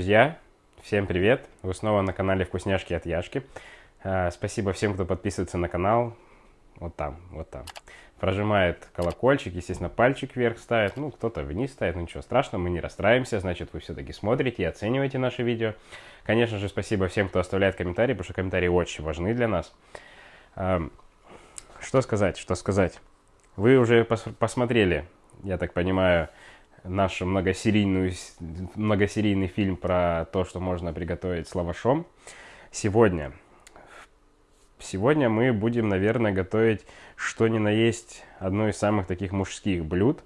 Друзья, всем привет! Вы снова на канале Вкусняшки от Яшки. А, спасибо всем, кто подписывается на канал. Вот там, вот там. Прожимает колокольчик, естественно, пальчик вверх ставит. Ну, кто-то вниз ставит, ну ничего страшного, мы не расстраиваемся. Значит, вы все-таки смотрите и оцениваете наши видео. Конечно же, спасибо всем, кто оставляет комментарии, потому что комментарии очень важны для нас. А, что сказать, что сказать? Вы уже пос посмотрели, я так понимаю, наш многосерийную, многосерийный фильм про то, что можно приготовить с лавашом. Сегодня, сегодня мы будем, наверное, готовить что ни на есть одно из самых таких мужских блюд.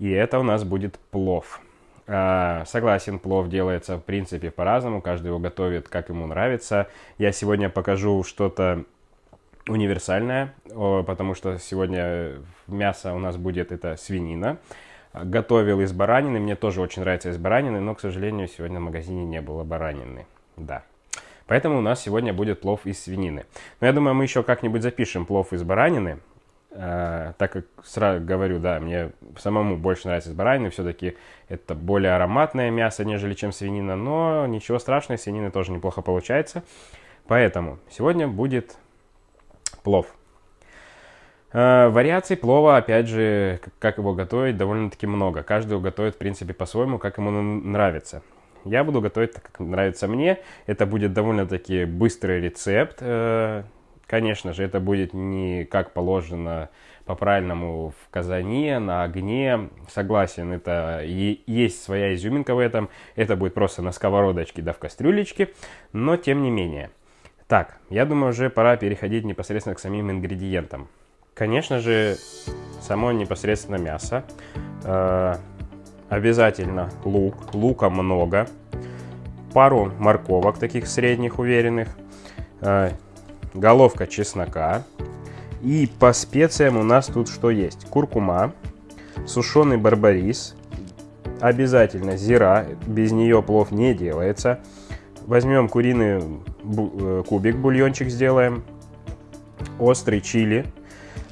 И это у нас будет плов. А, согласен, плов делается в принципе по-разному, каждый его готовит как ему нравится. Я сегодня покажу что-то универсальное, потому что сегодня мясо у нас будет это свинина готовил из баранины. Мне тоже очень нравится из баранины, но, к сожалению, сегодня в магазине не было баранины. Да. Поэтому у нас сегодня будет плов из свинины. Но я думаю, мы еще как-нибудь запишем плов из баранины. Э, так как сразу говорю, да, мне самому больше нравится из баранины. Все-таки это более ароматное мясо, нежели чем свинина. Но ничего страшного, свинины тоже неплохо получается. Поэтому сегодня будет плов. Э, вариаций плова, опять же, как его готовить, довольно-таки много. Каждый его готовит, в принципе, по-своему, как ему нравится. Я буду готовить так, как нравится мне. Это будет довольно-таки быстрый рецепт. Э, конечно же, это будет не как положено по-правильному в казане, на огне. Согласен, это и есть своя изюминка в этом. Это будет просто на сковородочке да в кастрюлечке. Но тем не менее. Так, я думаю, уже пора переходить непосредственно к самим ингредиентам. Конечно же, само непосредственно мясо. Э, обязательно лук. Лука много. Пару морковок таких средних, уверенных. Э, головка чеснока. И по специям у нас тут что есть? Куркума, сушеный барбарис, обязательно зира, без нее плов не делается. Возьмем куриный э, кубик, бульончик сделаем, острый чили,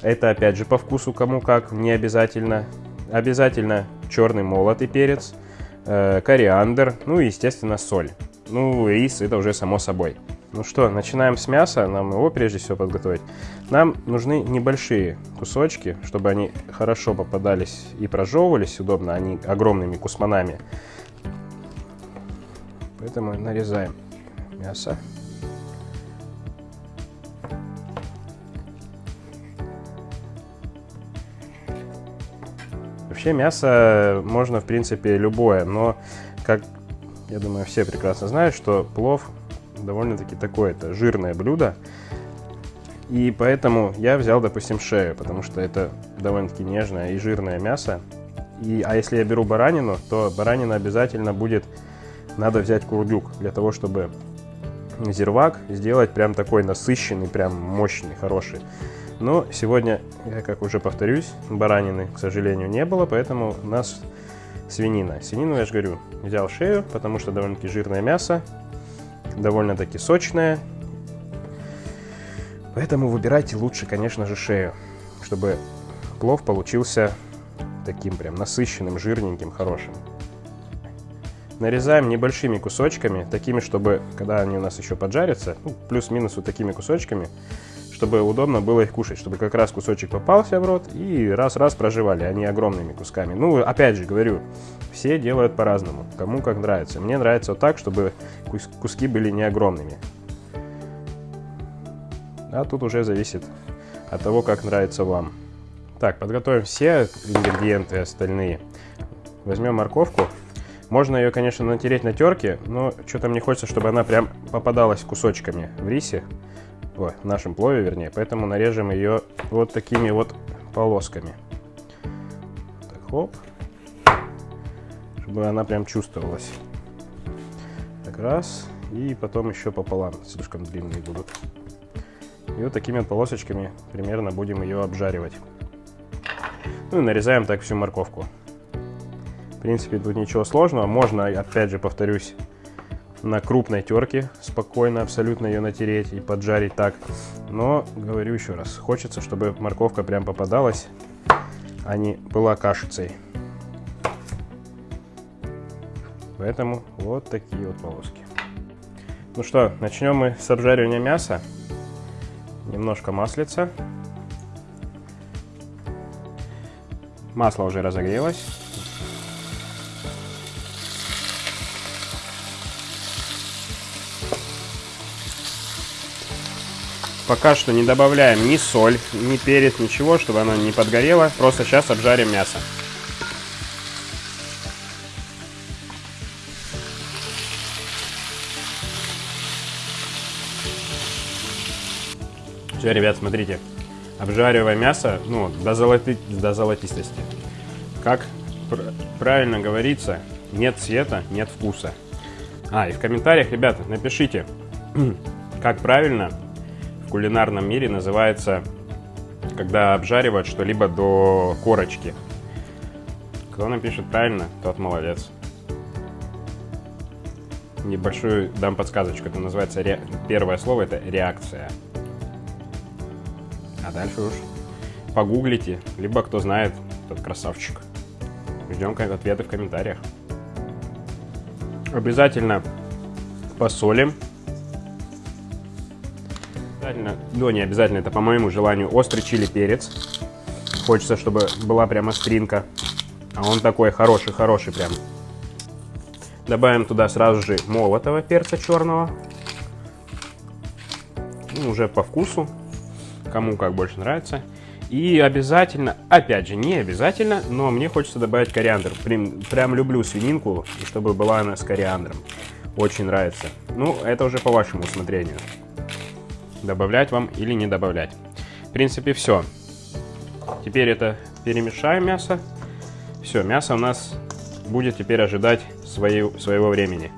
это опять же по вкусу кому как, не обязательно. Обязательно черный молотый перец, э, кориандр, ну и, естественно, соль. Ну, рис это уже само собой. Ну что, начинаем с мяса, нам его прежде всего подготовить. Нам нужны небольшие кусочки, чтобы они хорошо попадались и прожевывались удобно, они огромными кусманами. Поэтому нарезаем мясо. Вообще мясо можно, в принципе, любое, но, как я думаю, все прекрасно знают, что плов довольно-таки такое-то жирное блюдо. И поэтому я взял, допустим, шею, потому что это довольно-таки нежное и жирное мясо. И, а если я беру баранину, то баранина обязательно будет, надо взять курдюк, для того, чтобы зирвак сделать прям такой насыщенный, прям мощный, хороший. Но сегодня, я как уже повторюсь, баранины, к сожалению, не было, поэтому у нас свинина. Свинину, я же говорю, взял шею, потому что довольно-таки жирное мясо, довольно-таки сочное. Поэтому выбирайте лучше, конечно же, шею, чтобы плов получился таким прям насыщенным, жирненьким, хорошим. Нарезаем небольшими кусочками, такими, чтобы, когда они у нас еще поджарятся, ну, плюс-минус вот такими кусочками, чтобы удобно было их кушать, чтобы как раз кусочек попался в рот и раз-раз проживали, а не огромными кусками. Ну, опять же говорю, все делают по-разному, кому как нравится. Мне нравится вот так, чтобы куски были не огромными. А тут уже зависит от того, как нравится вам. Так, подготовим все ингредиенты остальные. Возьмем морковку. Можно ее, конечно, натереть на терке, но что-то мне хочется, чтобы она прям попадалась кусочками в рисе в нашем плове, вернее. Поэтому нарежем ее вот такими вот полосками. Так, хоп. Чтобы она прям чувствовалась. Так, раз. И потом еще пополам. Слишком длинные будут. И вот такими вот полосочками примерно будем ее обжаривать. Ну и нарезаем так всю морковку. В принципе, тут ничего сложного. Можно, опять же, повторюсь, на крупной терке спокойно абсолютно ее натереть и поджарить так. Но, говорю еще раз, хочется, чтобы морковка прям попадалась, а не была кашицей. Поэтому вот такие вот полоски. Ну что, начнем мы с обжаривания мяса. Немножко маслица. Масло уже разогрелось. Пока что не добавляем ни соль, ни перец, ничего, чтобы оно не подгорело. Просто сейчас обжарим мясо. Все, ребят, смотрите. Обжариваем мясо ну, до, золоти... до золотистости. Как пр правильно говорится, нет цвета, нет вкуса. А, и в комментариях, ребята, напишите, как правильно кулинарном мире называется, когда обжаривают что-либо до корочки. Кто напишет правильно, тот молодец. Небольшую дам подсказочку. Это называется ре... первое слово это реакция. А дальше уж погуглите, либо кто знает, тот красавчик. Ждем ответы в комментариях. Обязательно посолим. Обязательно, ну не обязательно, это по моему желанию, острый чили перец. Хочется, чтобы была прямо стринка. А он такой хороший-хороший прям. Добавим туда сразу же молотого перца черного. Ну, уже по вкусу кому как больше нравится. И обязательно, опять же, не обязательно, но мне хочется добавить кориандр. Прям, прям люблю свининку, чтобы была она с кориандром. Очень нравится. Ну, это уже по вашему усмотрению. Добавлять вам или не добавлять. В принципе, все. Теперь это перемешаем мясо. Все, мясо у нас будет теперь ожидать своей, своего времени.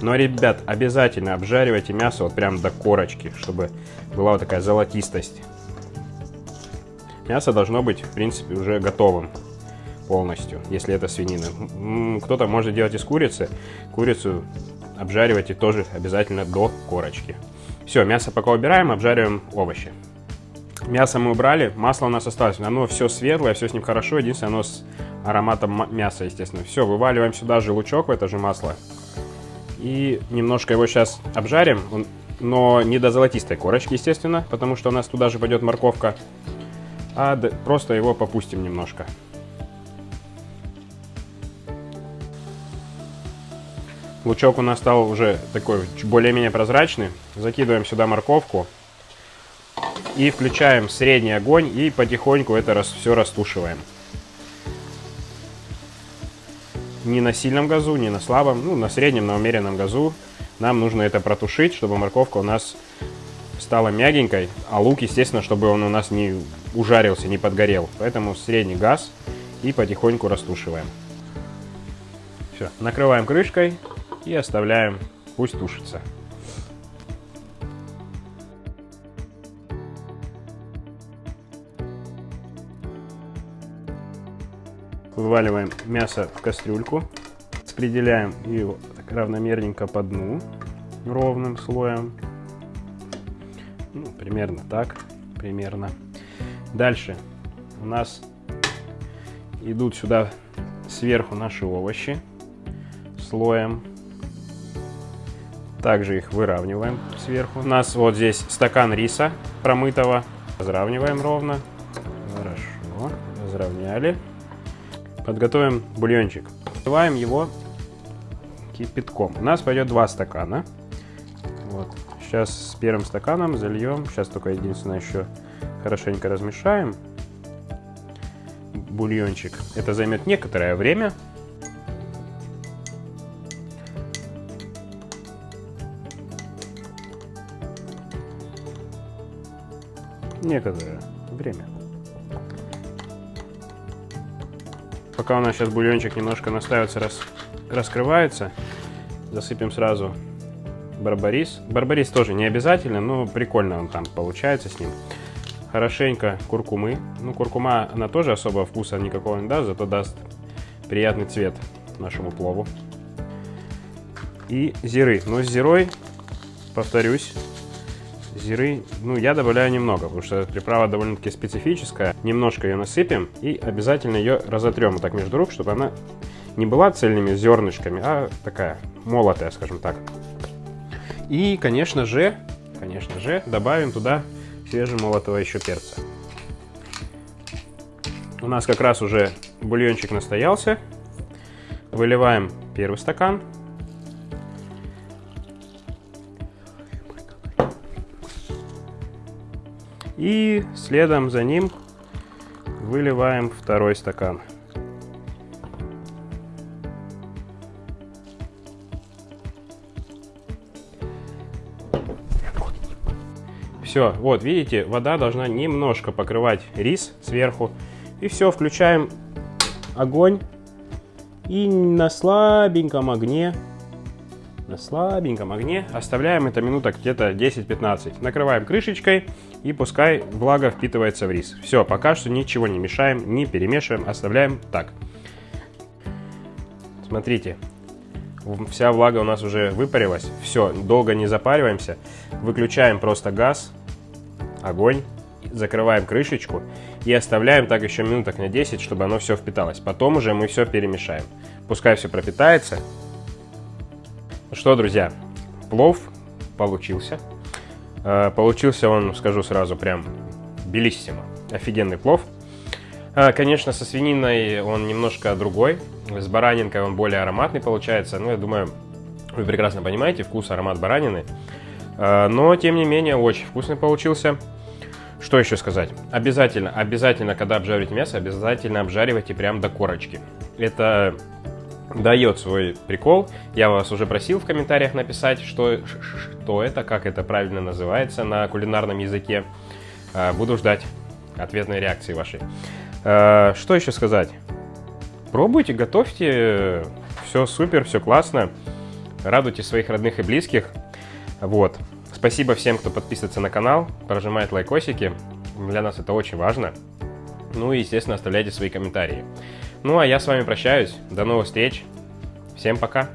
Но, ребят, обязательно обжаривайте мясо вот прям до корочки, чтобы была вот такая золотистость. Мясо должно быть, в принципе, уже готовым полностью, если это свинина. Кто-то может делать из курицы. Курицу обжаривайте тоже обязательно до корочки. Все, мясо пока убираем, обжариваем овощи. Мясо мы убрали, масло у нас осталось. Оно все светлое, все с ним хорошо. Единственное, оно с ароматом мяса, естественно. Все, вываливаем сюда же лучок в это же масло. И немножко его сейчас обжарим но не до золотистой корочки, естественно, потому что у нас туда же пойдет морковка, а просто его попустим немножко. Лучок у нас стал уже такой более-менее прозрачный. Закидываем сюда морковку и включаем средний огонь и потихоньку это все растушиваем. Не на сильном газу, не на слабом, ну на среднем, на умеренном газу нам нужно это протушить, чтобы морковка у нас стала мягенькой, а лук, естественно, чтобы он у нас не ужарился, не подгорел. Поэтому средний газ и потихоньку растушиваем. Все, накрываем крышкой и оставляем, пусть тушится. Вываливаем мясо в кастрюльку, распределяем его равномерненько по дну, ровным слоем. Ну, примерно так, примерно. Дальше у нас идут сюда сверху наши овощи слоем. Также их выравниваем сверху. У нас вот здесь стакан риса промытого. Разравниваем ровно. Хорошо, разровняли. Подготовим бульончик. Наливаем его кипятком. У нас пойдет два стакана. Вот. Сейчас с первым стаканом зальем. Сейчас только единственное еще хорошенько размешаем бульончик. Это займет некоторое время. Некоторое время. Пока у нас сейчас бульончик немножко настаивается, раз раскрывается. Засыпем сразу барбарис. Барбарис тоже не обязательно, но прикольно он там получается с ним. Хорошенько куркумы. Ну, куркума, она тоже особого вкуса никакого не даст, зато даст приятный цвет нашему плову. И зиры. Но с зирой, повторюсь, зиры, ну, я добавляю немного, потому что приправа довольно-таки специфическая. Немножко ее насыпем и обязательно ее разотрем вот так между рук, чтобы она не была цельными зернышками, а такая молотая, скажем так. И, конечно же, конечно же, добавим туда свежемолотого еще перца. У нас как раз уже бульончик настоялся. Выливаем первый стакан. И следом за ним выливаем второй стакан. Все, вот, видите, вода должна немножко покрывать рис сверху. И все, включаем огонь. И на слабеньком огне, на слабеньком огне оставляем это минуток где-то 10-15. Накрываем крышечкой и пускай влага впитывается в рис. Все, пока что ничего не мешаем, не перемешиваем, оставляем так. Смотрите, вся влага у нас уже выпарилась. Все, долго не запариваемся. Выключаем просто газ, огонь, закрываем крышечку и оставляем так еще минуток на 10, чтобы оно все впиталось. Потом уже мы все перемешаем. Пускай все пропитается. Ну что, друзья, плов получился. Э, получился он, скажу сразу, прям белиссимо. Офигенный плов. Э, конечно, со свининой он немножко другой. С баранинкой он более ароматный получается. Ну, я думаю, вы прекрасно понимаете вкус, аромат баранины. Э, но, тем не менее, очень вкусный получился. Что еще сказать? Обязательно, обязательно, когда обжариваете мясо, обязательно обжаривайте прям до корочки. Это дает свой прикол. Я вас уже просил в комментариях написать, что, что это, как это правильно называется на кулинарном языке. А, буду ждать ответной реакции вашей. А, что еще сказать? Пробуйте, готовьте. Все супер, все классно. Радуйте своих родных и близких. Вот. Спасибо всем, кто подписывается на канал, прожимает лайкосики. Для нас это очень важно. Ну и, естественно, оставляйте свои комментарии. Ну а я с вами прощаюсь. До новых встреч. Всем пока.